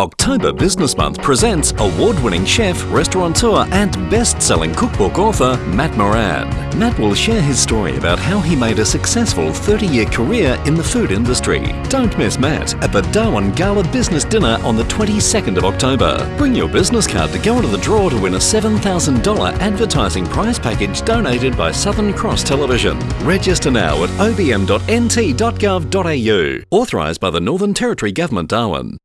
October Business Month presents award-winning chef, restaurateur and best-selling cookbook author Matt Moran. Matt will share his story about how he made a successful 30-year career in the food industry. Don't miss Matt at the Darwin Gala Business Dinner on the 22nd of October. Bring your business card to go into the draw to win a $7,000 advertising prize package donated by Southern Cross Television. Register now at obm.nt.gov.au. Authorised by the Northern Territory Government Darwin.